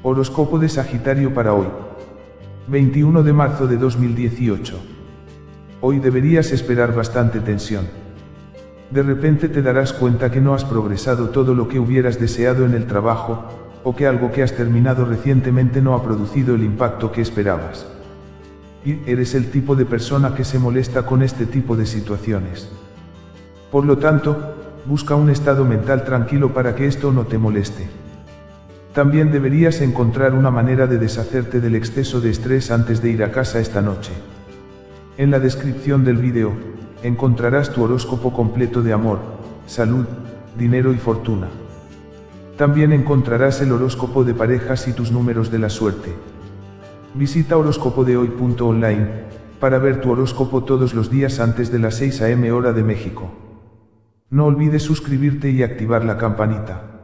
Horóscopo de Sagitario para hoy. 21 de marzo de 2018. Hoy deberías esperar bastante tensión. De repente te darás cuenta que no has progresado todo lo que hubieras deseado en el trabajo, o que algo que has terminado recientemente no ha producido el impacto que esperabas. Y eres el tipo de persona que se molesta con este tipo de situaciones. Por lo tanto, busca un estado mental tranquilo para que esto no te moleste. También deberías encontrar una manera de deshacerte del exceso de estrés antes de ir a casa esta noche. En la descripción del vídeo, encontrarás tu horóscopo completo de amor, salud, dinero y fortuna. También encontrarás el horóscopo de parejas y tus números de la suerte. Visita horóscopodehoy.online para ver tu horóscopo todos los días antes de las 6 am hora de México. No olvides suscribirte y activar la campanita.